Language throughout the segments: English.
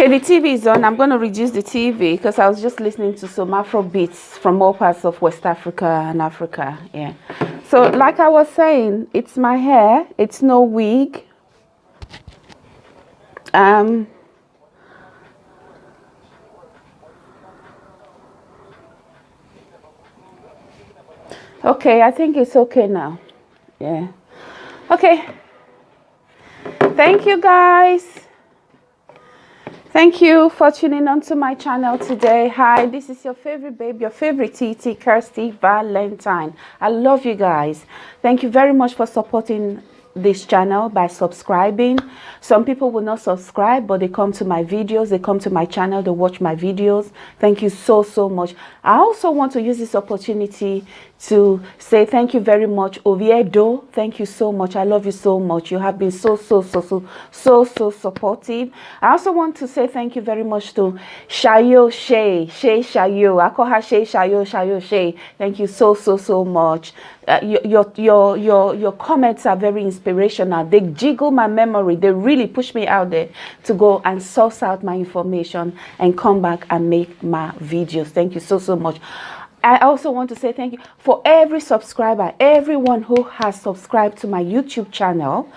Okay, the TV is on. I'm going to reduce the TV because I was just listening to some Afro beats from all parts of West Africa and Africa. Yeah. So, like I was saying, it's my hair. It's no wig. Um. Okay, I think it's okay now. Yeah. Okay. Thank you guys. Thank you for tuning onto my channel today. Hi, this is your favorite babe, your favorite TT, Kirsty Valentine. I love you guys. Thank you very much for supporting this channel by subscribing some people will not subscribe but they come to my videos they come to my channel they watch my videos thank you so so much i also want to use this opportunity to say thank you very much oviedo thank you so much i love you so much you have been so so so so so so supportive i also want to say thank you very much to shayo shay shay shayo i call her shay shayo shayo shay thank you so so so much uh, your, your, your, your comments are very inspirational. They jiggle my memory. They really push me out there to go and source out my information and come back and make my videos. Thank you so, so much. I also want to say thank you for every subscriber, everyone who has subscribed to my YouTube channel.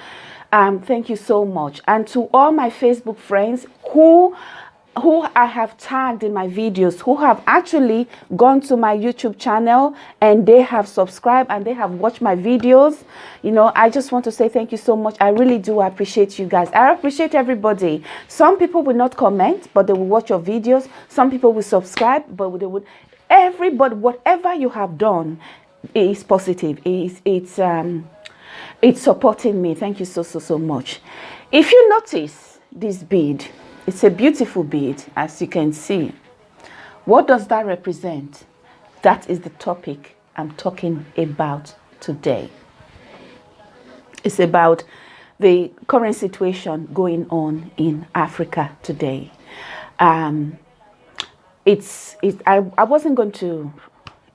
Um, thank you so much. And to all my Facebook friends who who I have tagged in my videos, who have actually gone to my YouTube channel and they have subscribed and they have watched my videos. You know, I just want to say thank you so much. I really do appreciate you guys. I appreciate everybody. Some people will not comment, but they will watch your videos. Some people will subscribe, but they would. Everybody, whatever you have done is positive. It's, it's, um, it's supporting me. Thank you so, so, so much. If you notice this bead, it's a beautiful bead, as you can see. What does that represent? That is the topic I'm talking about today. It's about the current situation going on in Africa today. Um, it's, it, I, I wasn't going to,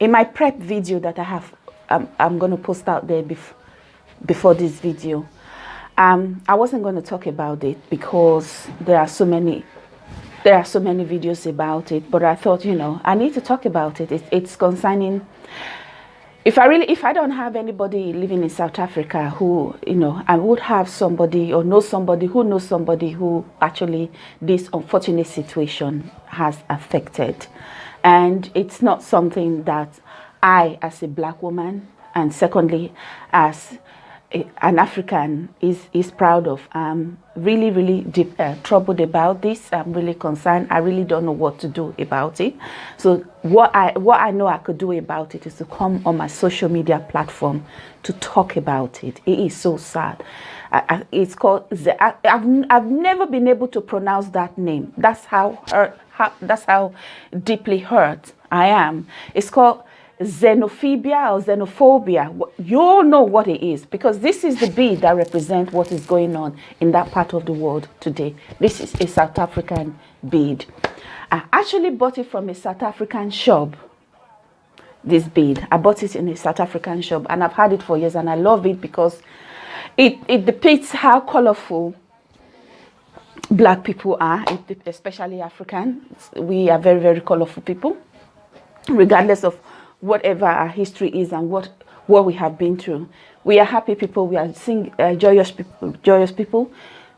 in my prep video that I have, um, I'm going to post out there bef before this video, um, I wasn't going to talk about it because there are so many there are so many videos about it but I thought you know I need to talk about it, it it's concerning if I really if I don't have anybody living in South Africa who you know I would have somebody or know somebody who knows somebody who actually this unfortunate situation has affected. And it's not something that I as a black woman and secondly as an African is is proud of. I'm really really deep, uh, troubled about this. I'm really concerned. I really don't know what to do about it. So what I what I know I could do about it is to come on my social media platform to talk about it. It is so sad. I, I, it's called. I, have I've never been able to pronounce that name. That's how hurt. How, that's how deeply hurt I am. It's called xenophobia or xenophobia, you all know what it is because this is the bead that represents what is going on in that part of the world today. This is a South African bead. I actually bought it from a South African shop, this bead. I bought it in a South African shop and I've had it for years and I love it because it, it depicts how colorful black people are, especially African. We are very, very colorful people, regardless of whatever our history is and what what we have been through. We are happy people. We are sing, uh, joyous people. Joyous people.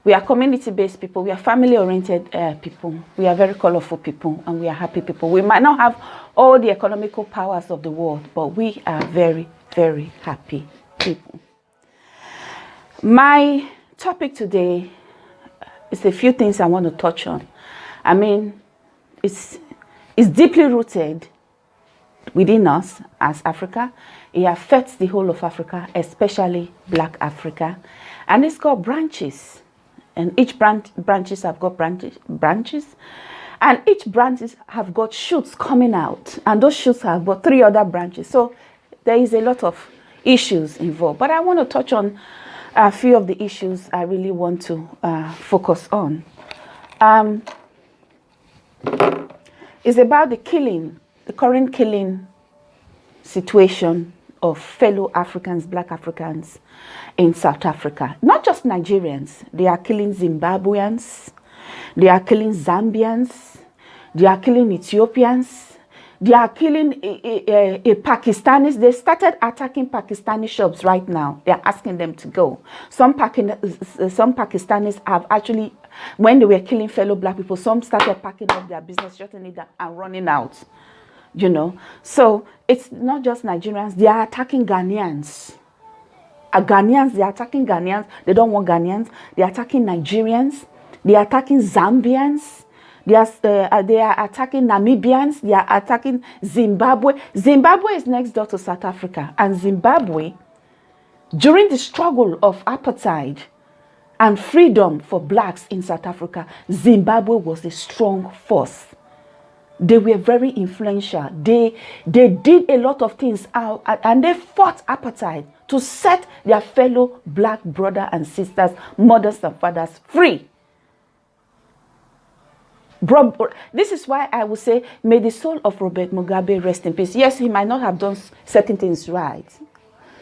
We are community-based people. We are family-oriented uh, people. We are very colorful people, and we are happy people. We might not have all the economical powers of the world, but we are very, very happy people. My topic today is a few things I want to touch on. I mean, it's it's deeply rooted within us as Africa. It affects the whole of Africa, especially black Africa. And it's got branches. And each branch branches have got branches branches. And each branches have got shoots coming out. And those shoots have got three other branches. So there is a lot of issues involved. But I want to touch on a few of the issues I really want to uh, focus on. Um, it's about the killing the current killing situation of fellow Africans, black Africans in South Africa. Not just Nigerians, they are killing Zimbabweans, They are killing Zambians. They are killing Ethiopians. They are killing a, a, a, Pakistanis. They started attacking Pakistani shops right now. They are asking them to go. Some, eh, eh, some Pakistanis have actually, when they were killing fellow black people, some started packing up their business, shutting it down and running out. You know, so it's not just Nigerians. They are attacking Ghanaians. Uh, Ghanaians, they are attacking Ghanaians. They don't want Ghanaians. They are attacking Nigerians. They are attacking Zambians. They are, uh, they are attacking Namibians. They are attacking Zimbabwe. Zimbabwe is next door to South Africa. And Zimbabwe, during the struggle of apartheid and freedom for blacks in South Africa, Zimbabwe was a strong force. They were very influential. They, they did a lot of things out, and they fought apartheid to set their fellow black brother and sisters, mothers and fathers free. This is why I would say, may the soul of Robert Mugabe rest in peace. Yes, he might not have done certain things right.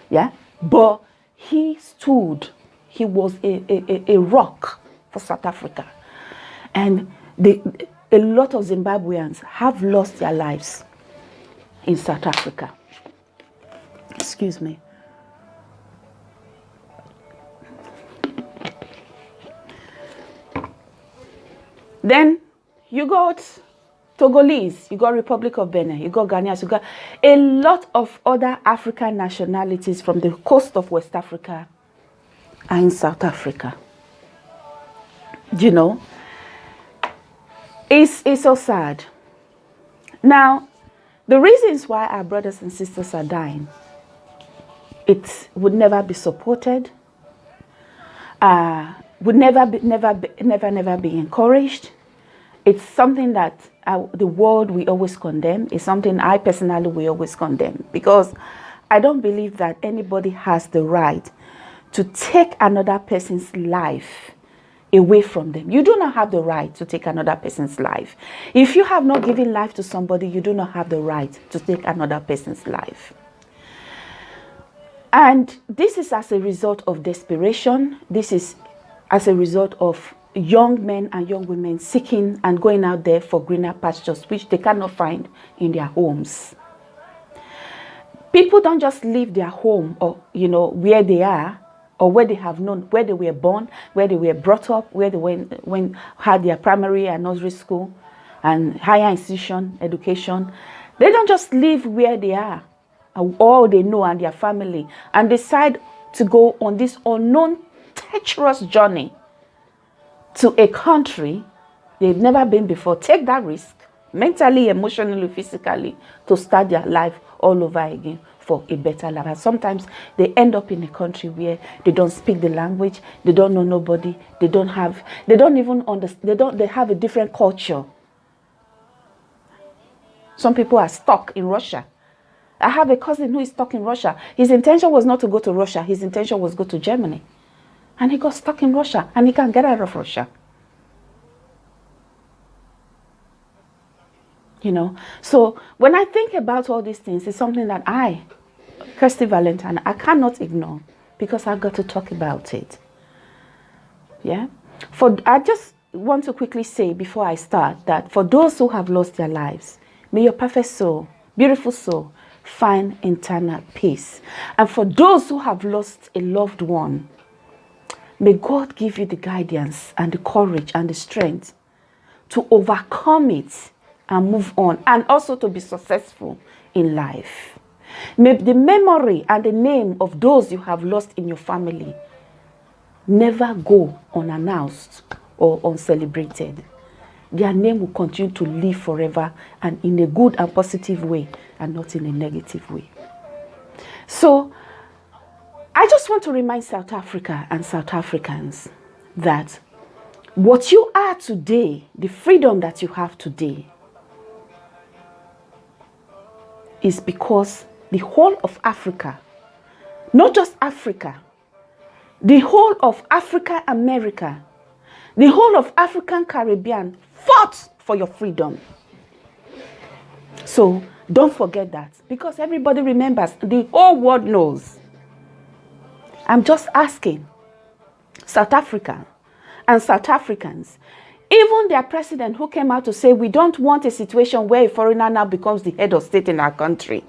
Yeah. But he stood, he was a, a, a rock for South Africa. And the, a lot of Zimbabweans have lost their lives in South Africa. Excuse me. Then you got Togolese, you got Republic of Benin, you got Ghanaians, you got a lot of other African nationalities from the coast of West Africa and in South Africa. You know, it's, it's so sad. Now, the reasons why our brothers and sisters are dying, it would never be supported, uh, would never be, never, be, never, never be encouraged, it's something that uh, the world we always condemn. It's something I personally will always condemn because I don't believe that anybody has the right to take another person's life away from them. You do not have the right to take another person's life. If you have not given life to somebody, you do not have the right to take another person's life. And this is as a result of desperation. This is as a result of young men and young women seeking and going out there for greener pastures, which they cannot find in their homes. People don't just leave their home or, you know, where they are or where they have known, where they were born, where they were brought up, where they went, when had their primary and nursery school and higher institution education. They don't just live where they are, all they know and their family, and decide to go on this unknown, treacherous journey to a country they've never been before, take that risk mentally, emotionally, physically to start their life all over again for a better life. And sometimes they end up in a country where they don't speak the language, they don't know nobody, they don't have, they don't even understand, they don't, they have a different culture. Some people are stuck in Russia. I have a cousin who is stuck in Russia. His intention was not to go to Russia. His intention was go to Germany. And he got stuck in Russia and he can't get out of Russia. You know, so when I think about all these things, it's something that I, Kirsty Valentine, I cannot ignore because I got to talk about it. Yeah. For I just want to quickly say before I start that for those who have lost their lives, may your perfect soul, beautiful soul, find internal peace. And for those who have lost a loved one, May God give you the guidance and the courage and the strength to overcome it and move on and also to be successful in life. May the memory and the name of those you have lost in your family never go unannounced or uncelebrated. Their name will continue to live forever and in a good and positive way and not in a negative way. So I just want to remind South Africa and South Africans that what you are today, the freedom that you have today, is because the whole of Africa, not just Africa, the whole of Africa, America, the whole of African Caribbean fought for your freedom. So don't forget that because everybody remembers, the whole world knows I'm just asking South Africa and South Africans, Even their president who came out to say, we don't want a situation where a foreigner now becomes the head of state in our country.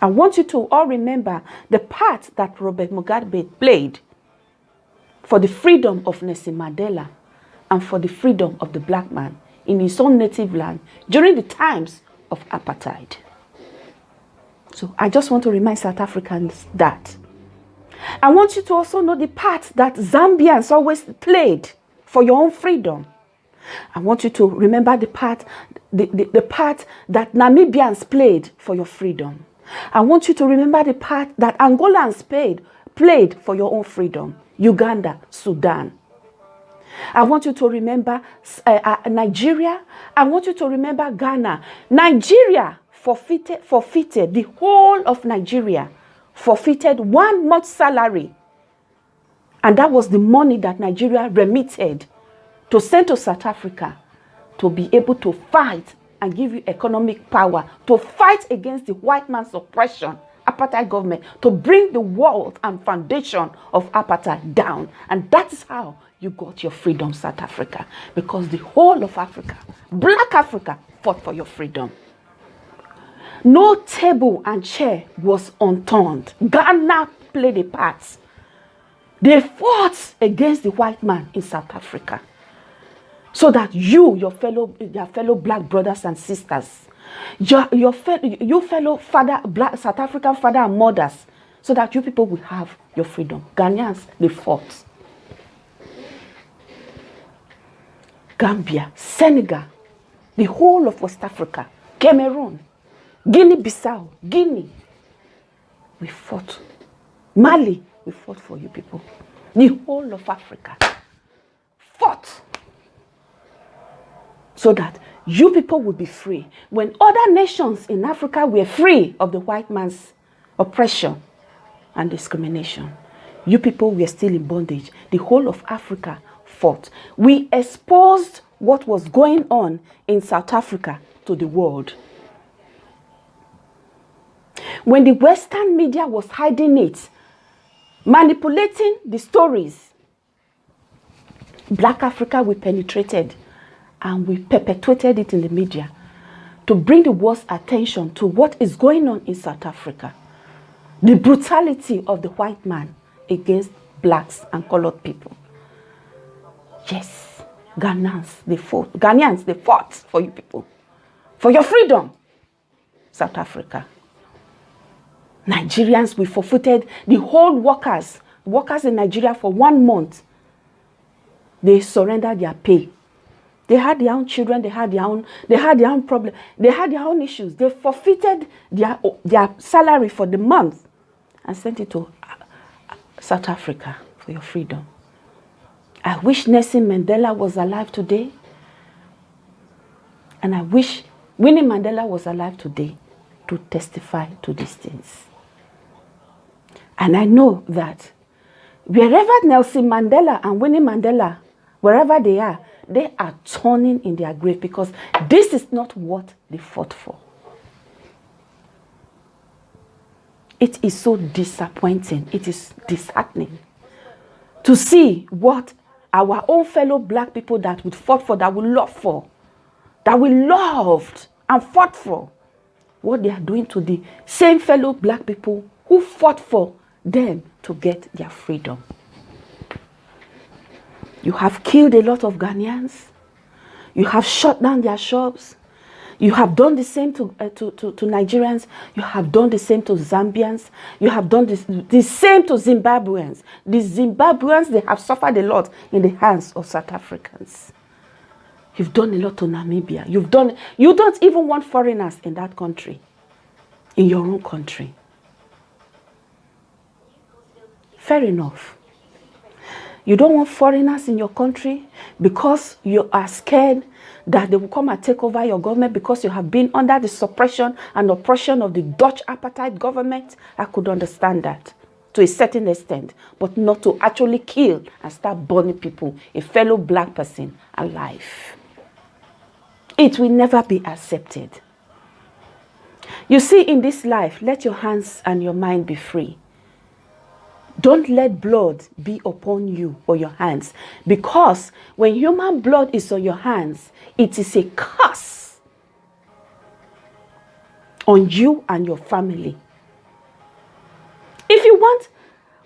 I want you to all remember the part that Robert Mugabe played for the freedom of Nelson Mandela and for the freedom of the black man in his own native land during the times of apartheid. So I just want to remind South Africans that. I want you to also know the part that Zambians always played for your own freedom. I want you to remember the part, the, the, the part that Namibians played for your freedom. I want you to remember the part that Angolans played, played for your own freedom. Uganda, Sudan. I want you to remember uh, uh, Nigeria. I want you to remember Ghana. Nigeria forfeited, forfeited, the whole of Nigeria forfeited one month's salary. And that was the money that Nigeria remitted to send to South Africa to be able to fight and give you economic power to fight against the white man's oppression apartheid government to bring the world and foundation of apartheid down. And that is how you got your freedom, South Africa. Because the whole of Africa, black Africa, fought for your freedom. No table and chair was unturned. Ghana played a part. They fought against the white man in South Africa. So that you, your fellow, your fellow black brothers and sisters, your, your fellow, you fellow father, black South African father and mothers, so that you people will have your freedom. Ghanaians, they fought. Gambia, Senegal, the whole of West Africa, Cameroon, Guinea-Bissau, Guinea. We fought. Mali, we fought for you people. The whole of Africa fought so that you people would be free. When other nations in Africa were free of the white man's oppression and discrimination, you people were still in bondage. The whole of Africa fought. We exposed what was going on in South Africa to the world. When the Western media was hiding it, manipulating the stories, Black Africa, we penetrated and we perpetuated it in the media to bring the world's attention to what is going on in South Africa. The brutality of the white man against blacks and colored people. Yes, Ghanaians, they fought. Ghanaians, they fought for you people. For your freedom. South Africa. Nigerians, we forfeited the whole workers, workers in Nigeria for one month. They surrendered their pay they had their own children, they had their own, they had their own problem, they had their own issues. They forfeited their, their salary for the month and sent it to uh, South Africa for your freedom. I wish Nelson Mandela was alive today. And I wish Winnie Mandela was alive today to testify to these things. And I know that wherever Nelson Mandela and Winnie Mandela, wherever they are, they are turning in their grave because this is not what they fought for. It is so disappointing. It is disheartening to see what our own fellow black people that we fought for, that we loved for, that we loved and fought for, what they are doing to the same fellow black people who fought for them to get their freedom. You have killed a lot of Ghanaians. You have shut down their shops. You have done the same to, uh, to, to, to, Nigerians. You have done the same to Zambians. You have done this, the same to Zimbabweans. The Zimbabweans, they have suffered a lot in the hands of South Africans. You've done a lot to Namibia. You've done, you don't even want foreigners in that country, in your own country. Fair enough. You don't want foreigners in your country because you are scared that they will come and take over your government because you have been under the suppression and oppression of the Dutch apartheid government. I could understand that to a certain extent, but not to actually kill and start burning people, a fellow black person alive. It will never be accepted. You see, in this life, let your hands and your mind be free. Don't let blood be upon you or your hands. Because when human blood is on your hands, it is a curse on you and your family. If you want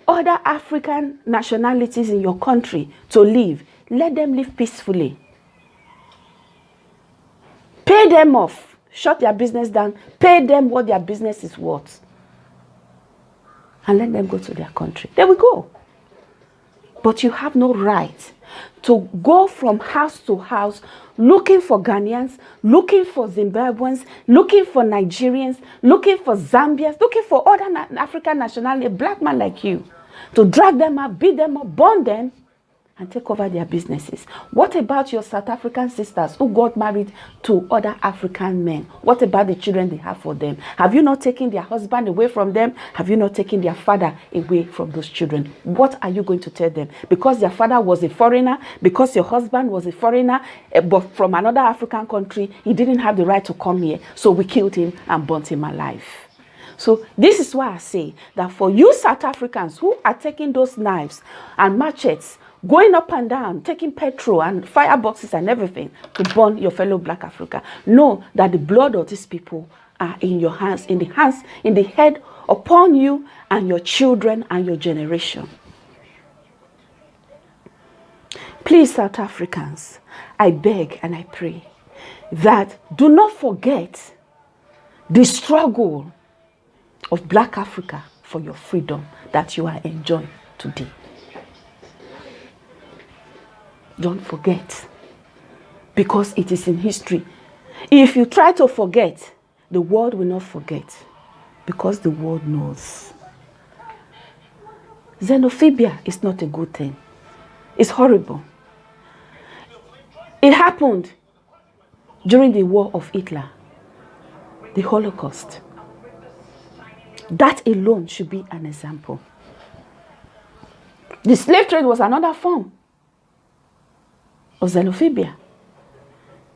other African nationalities in your country to live, let them live peacefully. Pay them off. Shut their business down. Pay them what their business is worth and let them go to their country. There we go. But you have no right to go from house to house looking for Ghanaians, looking for Zimbabweans, looking for Nigerians, looking for Zambians, looking for other African nationality, black man like you, to drag them up, beat them up, burn them, and take over their businesses. What about your South African sisters who got married to other African men? What about the children they have for them? Have you not taken their husband away from them? Have you not taken their father away from those children? What are you going to tell them? Because their father was a foreigner, because your husband was a foreigner, eh, but from another African country, he didn't have the right to come here. So we killed him and burnt him alive. So this is why I say that for you South Africans who are taking those knives and machetes going up and down, taking petrol and fireboxes and everything to burn your fellow black Africa. Know that the blood of these people are in your hands, in the hands, in the head upon you and your children and your generation. Please, South Africans, I beg and I pray that do not forget the struggle of black Africa for your freedom that you are enjoying today. Don't forget. Because it is in history. If you try to forget, the world will not forget. Because the world knows. Xenophobia is not a good thing. It's horrible. It happened during the war of Hitler, the Holocaust. That alone should be an example. The slave trade was another form xenophobia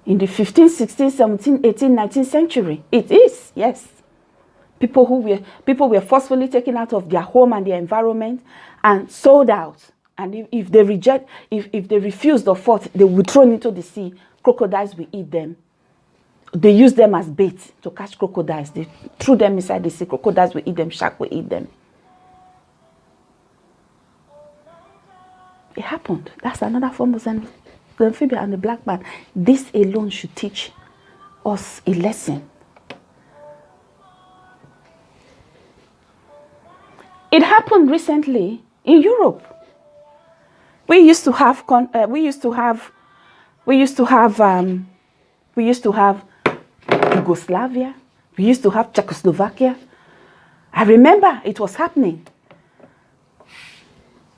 in the 15th, 16th, 17th, 18th, 19th century. It is, yes. People who were people were forcefully taken out of their home and their environment and sold out. And if, if they reject, if, if they refused or fought, they were thrown into the sea. Crocodiles will eat them. They use them as bait to catch crocodiles. They threw them inside the sea. Crocodiles will eat them. Shark will eat them. It happened. That's another form of xenophobia the amphibian and the black man, this alone should teach us a lesson. It happened recently in Europe. We used to have, uh, we used to have, we used to have, um, we used to have Yugoslavia. We used to have Czechoslovakia. I remember it was happening.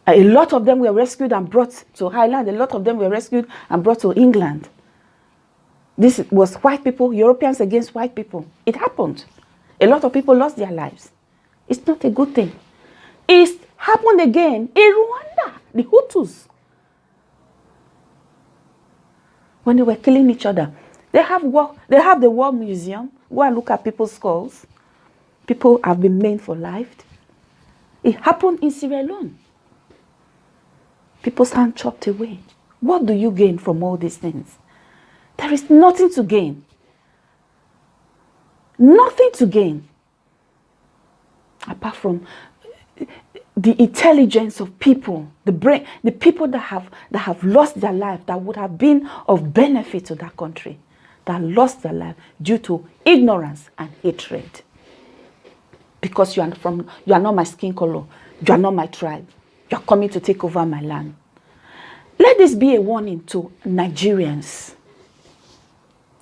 A lot of them were rescued and brought to Ireland. A lot of them were rescued and brought to England. This was white people, Europeans against white people. It happened. A lot of people lost their lives. It's not a good thing. It happened again in Rwanda, the Hutus. When they were killing each other. They have, war, they have the War Museum. Go and look at people's skulls. People have been maimed for life. It happened in Sierra Leone people's hand chopped away. What do you gain from all these things? There is nothing to gain. Nothing to gain. Apart from the intelligence of people, the brain, the people that have that have lost their life, that would have been of benefit to that country, that lost their life due to ignorance and hatred. Because you are from you are not my skin color, you are not my tribe, you're coming to take over my land. Let this be a warning to Nigerians.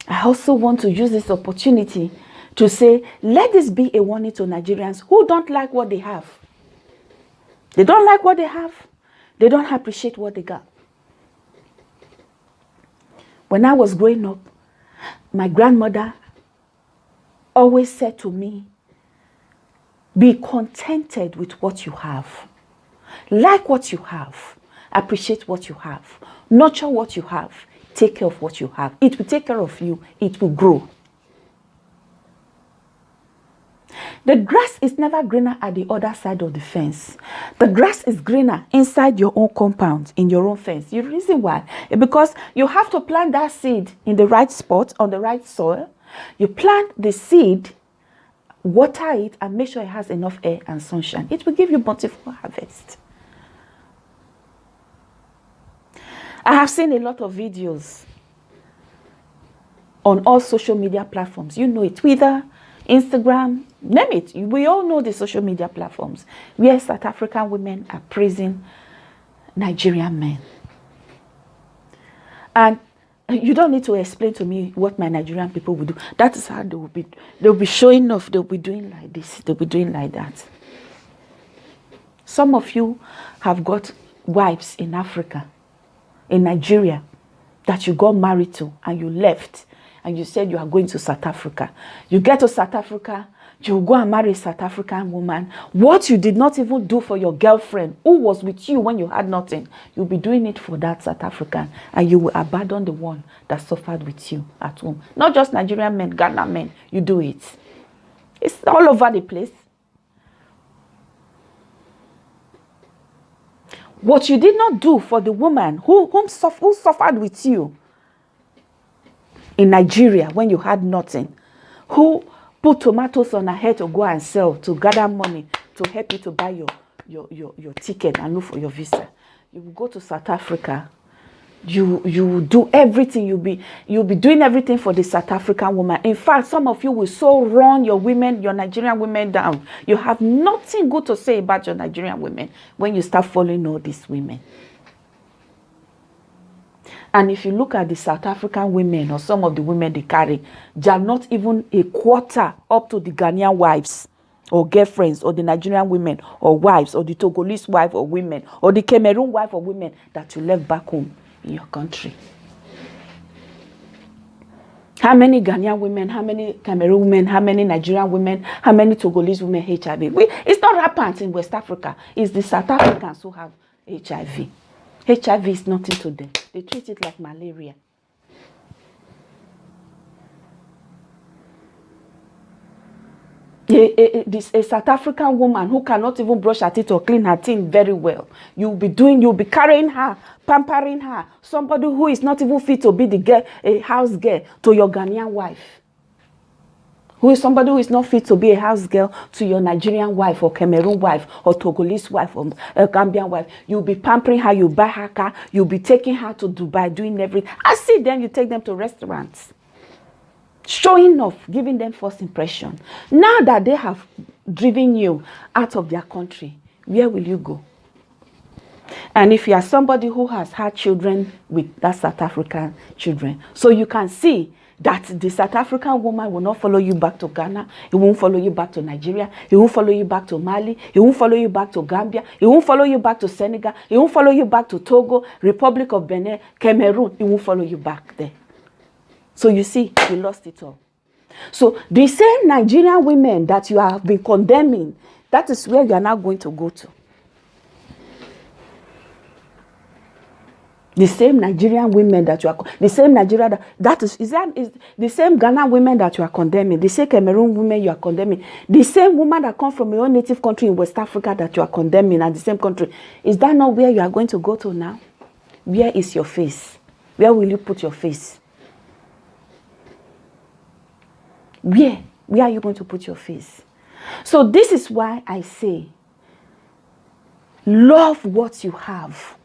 I also want to use this opportunity to say, let this be a warning to Nigerians who don't like what they have. They don't like what they have. They don't appreciate what they got. When I was growing up, my grandmother always said to me, be contented with what you have. Like what you have. Appreciate what you have. Nurture what you have. Take care of what you have. It will take care of you. It will grow. The grass is never greener at the other side of the fence. The grass is greener inside your own compound, in your own fence. The reason why? Because you have to plant that seed in the right spot, on the right soil. You plant the seed, water it, and make sure it has enough air and sunshine. It will give you bountiful harvest. I have seen a lot of videos on all social media platforms. You know it, Twitter, Instagram, name it. We all know the social media platforms where South African women are praising Nigerian men. And you don't need to explain to me what my Nigerian people will do. That is how they will be. They'll be showing off. They'll be doing like this. They'll be doing like that. Some of you have got wives in Africa, in Nigeria, that you got married to and you left and you said you are going to South Africa. You get to South Africa, you go and marry a South African woman. What you did not even do for your girlfriend who was with you when you had nothing, you'll be doing it for that South African and you will abandon the one that suffered with you at home. Not just Nigerian men, Ghana men, you do it. It's all over the place. What you did not do for the woman who, whom, who suffered with you, in Nigeria when you had nothing, who put tomatoes on her head to go and sell, to gather money, to help you to buy your, your, your, your ticket and look for your visa. You will go to South Africa. You you do everything. You'll be you'll be doing everything for the South African woman. In fact, some of you will so run your women, your Nigerian women down. You have nothing good to say about your Nigerian women when you start following all these women. And if you look at the South African women or some of the women they carry, they are not even a quarter up to the Ghanaian wives or girlfriends or the Nigerian women or wives or the Togolese wife or women or the Cameroon wife or women that you left back home in your country. How many Ghanaian women, how many Cameroon women, how many Nigerian women, how many Togolese women HIV? We, it's not rampant in West Africa. It's the South Africans who have HIV. HIV is nothing to them. They treat it like malaria. A, a, this, a South African woman who cannot even brush her teeth or clean her teeth very well. You'll be doing, you'll be carrying her, pampering her. Somebody who is not even fit to be the girl, a house girl to your Ghanaian wife who is somebody who is not fit to be a house girl to your Nigerian wife or Cameroon wife or Togolese wife or a Gambian wife. You'll be pampering her, You'll buy her car, you'll be taking her to Dubai, doing everything. I see them, you take them to restaurants. Showing off, giving them first impression. Now that they have driven you out of their country, where will you go? And if you are somebody who has had children with that South African children, so you can see that the South African woman will not follow you back to Ghana. He won't follow you back to Nigeria. He won't follow you back to Mali. He won't follow you back to Gambia. He won't follow you back to Senegal. He won't follow you back to Togo, Republic of Benin, Cameroon. He won't follow you back there. So you see, you lost it all. So the same Nigerian women that you have been condemning, that is where you are now going to go to. The same Nigerian women that you are, the same Nigeria that, that is, is that is the same Ghana women that you are condemning, the same Cameroon women you are condemning, the same woman that come from your native country in West Africa that you are condemning and the same country. Is that not where you are going to go to now? Where is your face? Where will you put your face? Where? Where are you going to put your face? So this is why I say, love what you have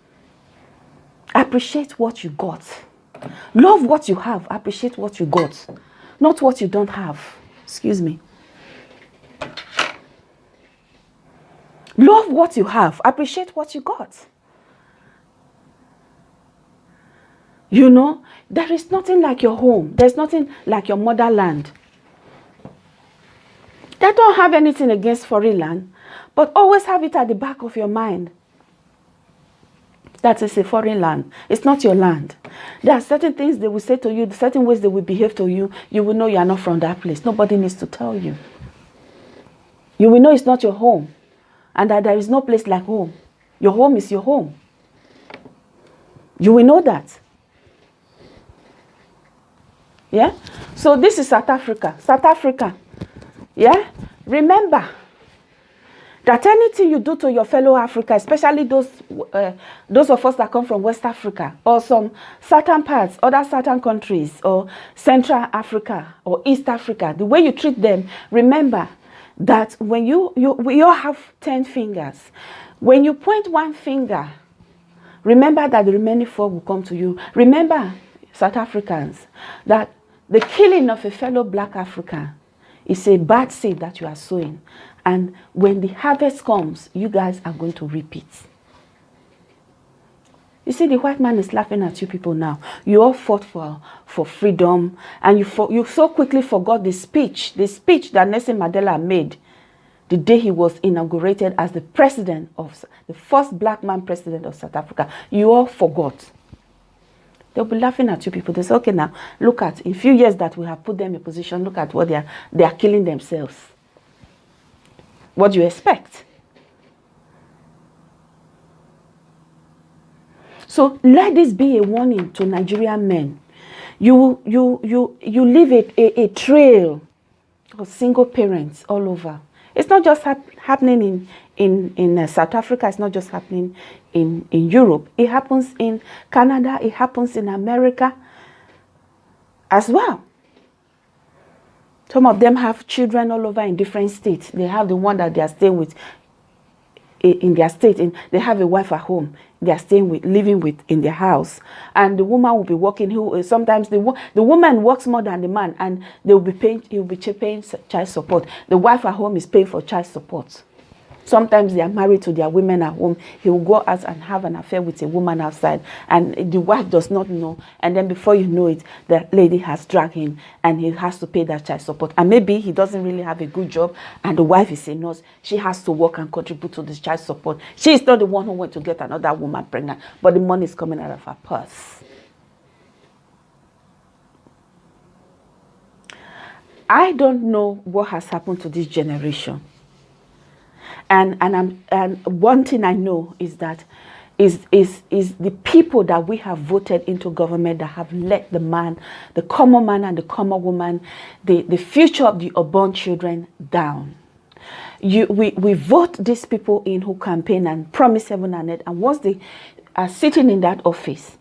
Appreciate what you got. Love what you have. Appreciate what you got. Not what you don't have. Excuse me. Love what you have. Appreciate what you got. You know, there is nothing like your home. There's nothing like your motherland. They don't have anything against foreign land, but always have it at the back of your mind that is a foreign land. It's not your land. There are certain things they will say to you, certain ways they will behave to you. You will know you are not from that place. Nobody needs to tell you. You will know it's not your home and that there is no place like home. Your home is your home. You will know that. Yeah? So this is South Africa. South Africa. Yeah? remember that anything you do to your fellow Africa, especially those uh, those of us that come from West Africa or some certain parts, other certain countries, or Central Africa or East Africa, the way you treat them, remember that when you, you we all have 10 fingers. When you point one finger, remember that the remaining four will come to you. Remember, South Africans, that the killing of a fellow black African is a bad seed that you are sowing. And when the harvest comes, you guys are going to reap it. You see, the white man is laughing at you people now. You all fought for, for freedom, and you, you so quickly forgot the speech, the speech that Nelson Mandela made the day he was inaugurated as the president of, the first black man president of South Africa. You all forgot. They'll be laughing at you people. They say, okay, now, look at, in few years that we have put them in position, look at what they are, they are killing themselves. What you expect? So let this be a warning to Nigerian men. You, you, you, you leave a, a, a trail of single parents all over. It's not just hap happening in, in, in uh, South Africa. It's not just happening in, in Europe. It happens in Canada. It happens in America as well. Some of them have children all over in different states. They have the one that they are staying with in their state. In, they have a wife at home. They are staying with, living with in their house. And the woman will be working. Who eh, sometimes the the woman works more than the man, and they will be paying. He will be paying child support. The wife at home is paying for child support. Sometimes they are married to their women at home. He will go out and have an affair with a woman outside, and the wife does not know. And then before you know it, the lady has dragged him, and he has to pay that child support. And maybe he doesn't really have a good job, and the wife is a nurse. She has to work and contribute to this child support. She is not the one who went to get another woman pregnant, but the money is coming out of her purse. I don't know what has happened to this generation. And, and, I'm, and one thing I know is that is, is, is the people that we have voted into government that have let the man, the common man and the common woman, the, the future of the unborn children down. You, we, we vote these people in who campaign and promise heaven and earth. And once they are sitting in that office,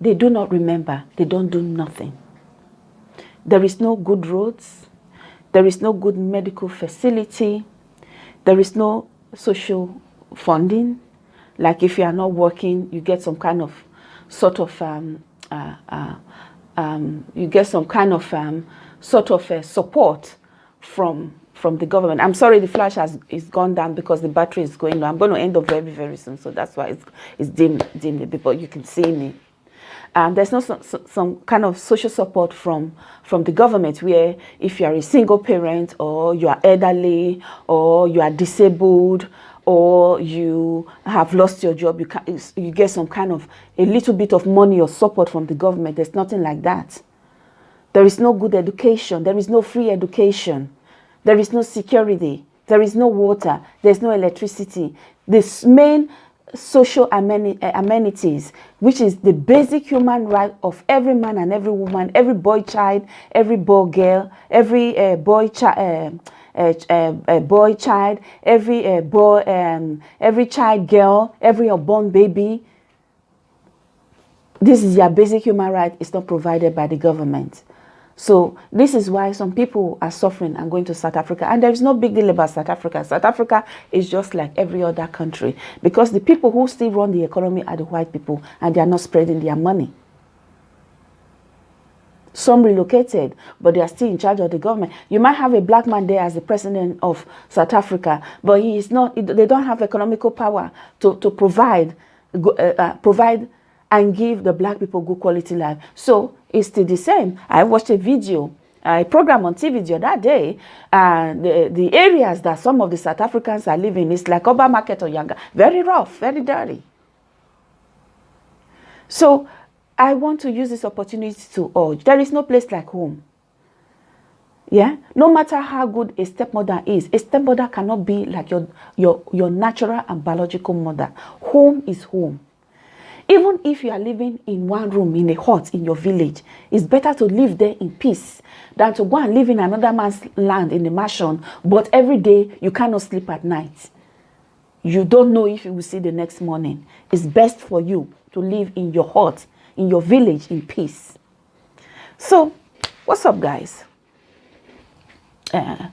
they do not remember. They don't do nothing. There is no good roads. There is no good medical facility. There is no social funding. Like if you are not working, you get some kind of sort of, um, uh, uh, um, you get some kind of um, sort of uh, support from from the government. I'm sorry the flash has is gone down because the battery is going low. I'm going to end up very, very soon. So that's why it's, it's dim, dimly, but you can see me. There's no some, some kind of social support from from the government where if you are a single parent or you are elderly or you are disabled or you have lost your job, you, can, you get some kind of a little bit of money or support from the government. There's nothing like that. There is no good education. There is no free education. There is no security. There is no water. There's no electricity. This main social eh, amenities, which is the basic human right of every man and every woman, every boy child, every boy girl, every uh, boy child. Uh, uh, uh, boy child, every boy, um, every child girl, every unborn baby. This is your basic human right. It's not provided by the government. So this is why some people are suffering and going to South Africa. And there is no big deal about South Africa. South Africa is just like every other country because the people who still run the economy are the white people and they are not spreading their money. Some relocated, but they are still in charge of the government. You might have a black man there as the president of South Africa, but he is not, they don't have economical power to, to provide, uh, uh, provide and give the black people good quality life. So it's still the same. I watched a video, a program on TV the other day, and the, the areas that some of the South Africans are living is like Oba Market or Yanga. Very rough, very dirty. So I want to use this opportunity to urge, there is no place like home. Yeah, no matter how good a stepmother is, a stepmother cannot be like your, your, your natural and biological mother. Home is home. Even if you are living in one room in a hut in your village, it's better to live there in peace than to go and live in another man's land in the mansion, but every day you cannot sleep at night. You don't know if you will see the next morning. It's best for you to live in your hut, in your village in peace. So, what's up, guys? Uh,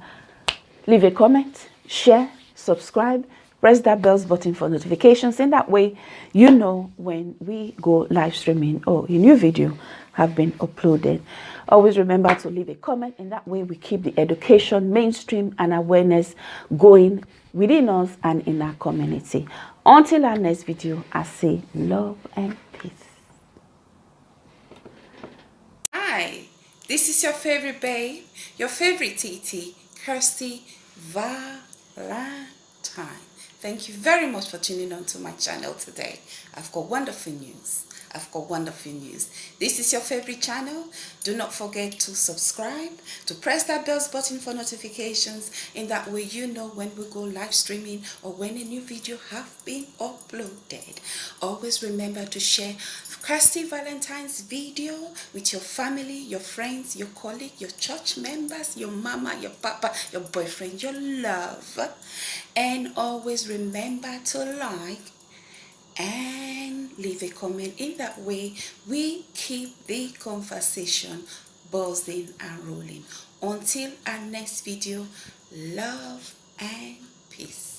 leave a comment, share, subscribe, press that bells button for notifications. In that way, you know when we go live streaming or a new video have been uploaded. Always remember to leave a comment. In that way, we keep the education, mainstream, and awareness going within us and in our community. Until our next video, I say love and peace. Hi, this is your favorite babe, your favorite TT, Kirsty Valentine. Thank you very much for tuning on to my channel today. I've got wonderful news. I've got wonderful news. This is your favorite channel. Do not forget to subscribe, to press that bells button for notifications. In that way, you know when we go live streaming or when a new video have been uploaded. Always remember to share Kirsty Valentine's video with your family, your friends, your colleague, your church members, your mama, your papa, your boyfriend, your love. And always remember to like and leave a comment. In that way, we keep the conversation buzzing and rolling. Until our next video, love and peace.